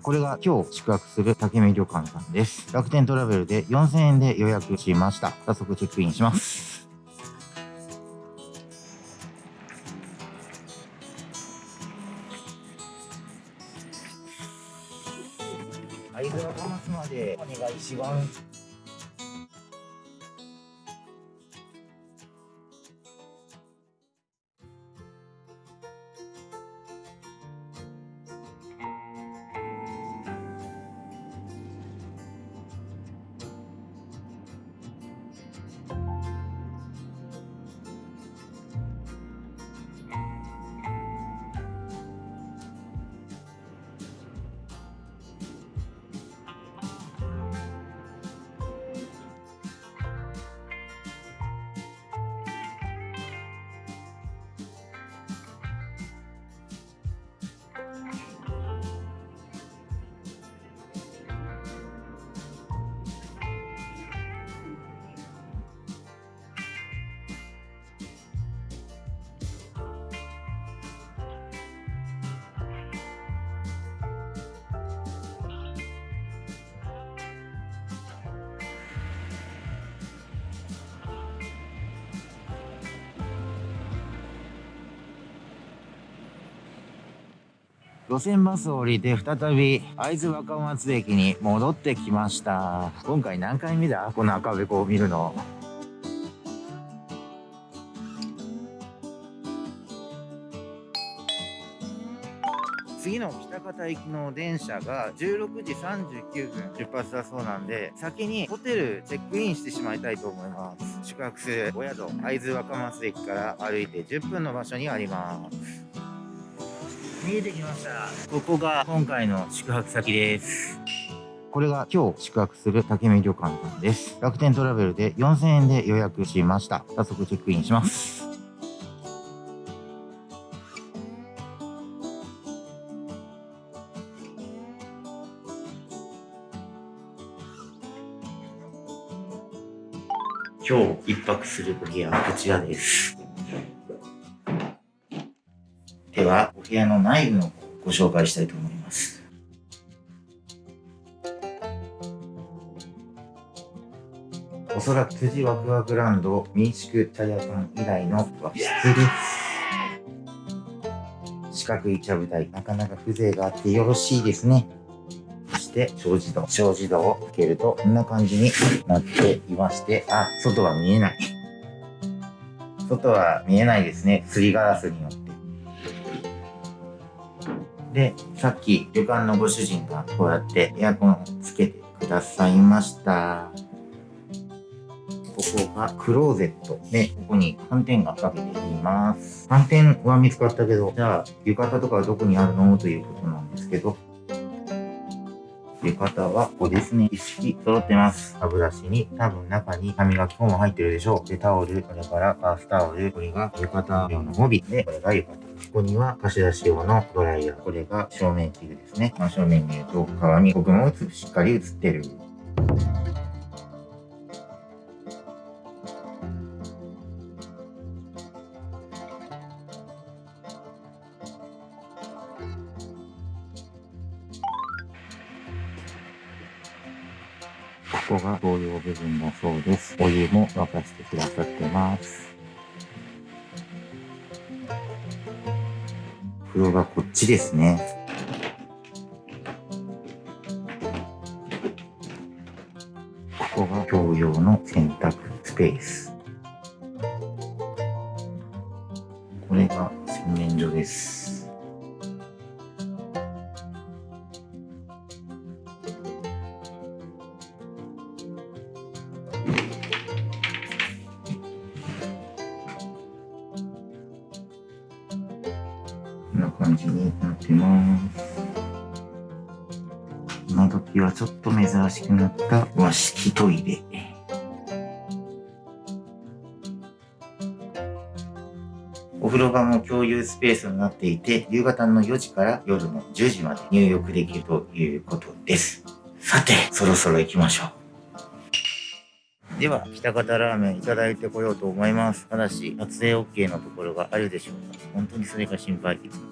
これが今日宿泊する竹目旅館さんです。楽天トラベルで4000円で予約しました。早速チェックインします。会津若松までお願いします。路線バスを降りて再び会津若松駅に戻ってきました。今回何回目だ？この赤べこを見るの。次の北方行きの電車が16時39分出発だそうなんで先にホテルチェックインしてしまいたいと思います。宿泊するお宿会津若松駅から歩いて10分の場所にあります。見えてきました。ここが今回の宿泊先です。これが今日宿泊する竹見旅館さんです。楽天トラベルで4000円で予約しました。早速チェックインします。今日一泊するお部屋はこちらです。では、部屋の内部のご紹介したいと思います。おそらく辻ワクワクランド民宿茶屋さん以来の和室です。四角い茶舞台、なかなか風情があってよろしいですね。そして、小自動。小自動を開けると、こんな感じになっていまして、あ、外は見えない。外は見えないですね。すりガラスによって。で、さっき旅館のご主人がこうやってエアコンをつけてくださいました。ここがクローゼットで、ここに斑点がかけています。斑点は見つかったけど、じゃあ浴衣とかはどこにあるの？ということなんですけど、浴衣はここですね。一式揃ってます。歯ブラシに多分中に歯磨き粉も入ってるでしょう。で、タオル、これからバースタオル、これが浴衣用の帯で、これが浴衣。ここには貸し出し用のドライヤー。これが正面器具ですね。真正面に言うと、皮に僕も映しっかり映ってる。ここが同様部分だそうです。お湯も沸かしてくださってます。風呂がこっちですね。ここが共用の洗濯スペース。これが洗面所です。こんな感じになってます。今時はちょっと珍しくなった和式トイレ。お風呂場も共有スペースになっていて、夕方の4時から夜の10時まで入浴できるということです。さて、そろそろ行きましょう。では、北方ラーメンいただいてこようと思います。ただし、撮影 OK のところがあるでしょうか本当にそれが心配。いつも